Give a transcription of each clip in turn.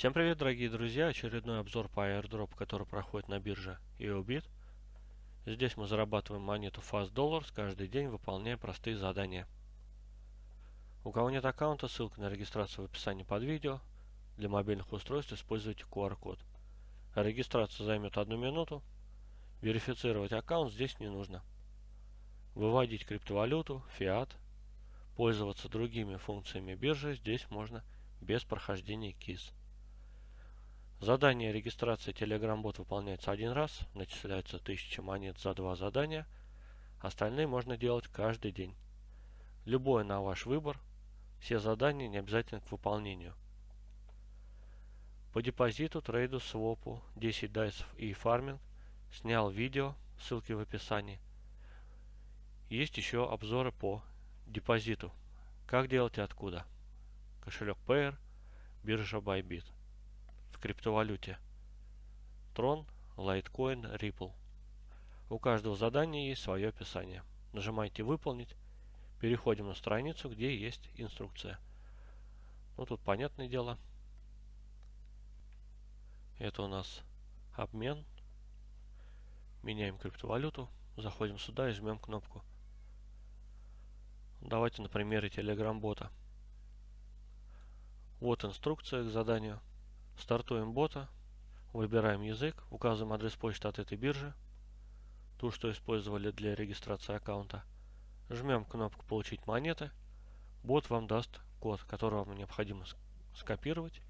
Всем привет, дорогие друзья! Очередной обзор по airdrop, который проходит на бирже EOBIT. Здесь мы зарабатываем монету Fast Dollars каждый день, выполняя простые задания. У кого нет аккаунта, ссылка на регистрацию в описании под видео. Для мобильных устройств используйте QR-код. Регистрация займет одну минуту. Верифицировать аккаунт здесь не нужно. Выводить криптовалюту, фиат, пользоваться другими функциями биржи здесь можно без прохождения КИС. Задание регистрации Telegram-бот выполняется один раз, начисляется 1000 монет за два задания, остальные можно делать каждый день. Любое на ваш выбор, все задания не обязательно к выполнению. По депозиту, трейду, свопу, 10 дайсов и фарминг снял видео, ссылки в описании. Есть еще обзоры по депозиту. Как делать и откуда. Кошелек Payer, биржа Bybit криптовалюте. Tron, Litecoin, Ripple. У каждого задания есть свое описание. Нажимаете «Выполнить». Переходим на страницу, где есть инструкция. Ну, тут понятное дело. Это у нас обмен. Меняем криптовалюту. Заходим сюда и жмем кнопку. Давайте на примере Telegram-бота. Вот инструкция к заданию. Стартуем бота, выбираем язык, указываем адрес почты от этой биржи, ту, что использовали для регистрации аккаунта. Жмем кнопку «Получить монеты». Бот вам даст код, который вам необходимо скопировать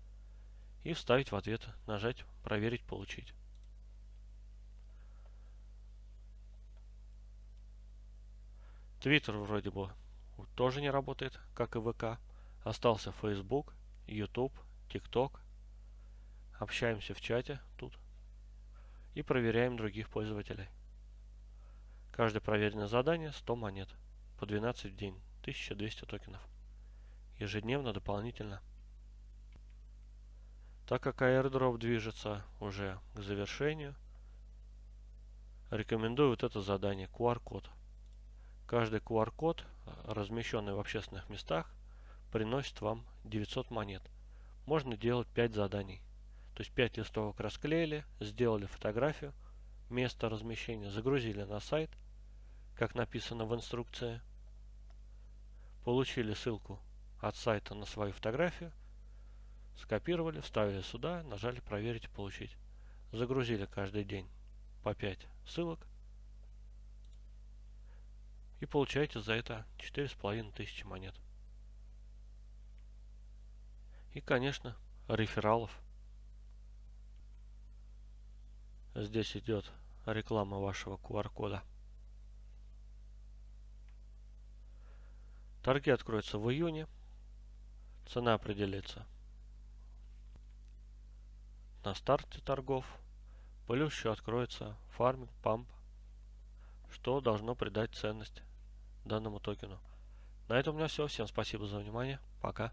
и вставить в ответ, нажать «Проверить, получить». Твиттер вроде бы тоже не работает, как и ВК. Остался Facebook, YouTube, TikTok – общаемся в чате тут и проверяем других пользователей. Каждое проверенное задание 100 монет по 12 в день, 1200 токенов. Ежедневно дополнительно. Так как airdrop движется уже к завершению, рекомендую вот это задание QR-код. Каждый QR-код, размещенный в общественных местах, приносит вам 900 монет. Можно делать 5 заданий. То есть 5 листовок расклеили, сделали фотографию, место размещения загрузили на сайт, как написано в инструкции. Получили ссылку от сайта на свою фотографию, скопировали, вставили сюда, нажали проверить и получить. Загрузили каждый день по 5 ссылок и получаете за это 4500 монет. И, конечно, рефералов Здесь идет реклама вашего QR-кода. Торги откроются в июне. Цена определится на старте торгов. Плюс еще откроется фарминг, памп, что должно придать ценность данному токену. На этом у меня все. Всем спасибо за внимание. Пока.